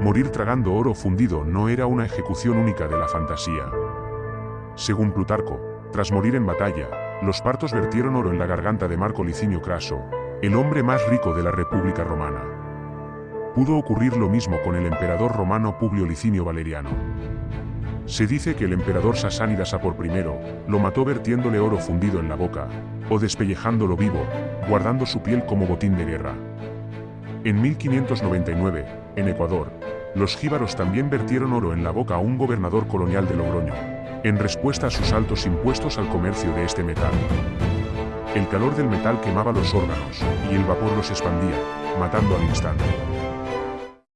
Morir tragando oro fundido no era una ejecución única de la fantasía. Según Plutarco, tras morir en batalla, los partos vertieron oro en la garganta de Marco Licinio Craso, el hombre más rico de la República Romana. Pudo ocurrir lo mismo con el emperador romano Publio Licinio Valeriano. Se dice que el emperador Sasánida Sapor I lo mató vertiéndole oro fundido en la boca, o despellejándolo vivo, guardando su piel como botín de guerra. En 1599, en Ecuador, los jíbaros también vertieron oro en la boca a un gobernador colonial de Logroño, en respuesta a sus altos impuestos al comercio de este metal. El calor del metal quemaba los órganos, y el vapor los expandía, matando al instante.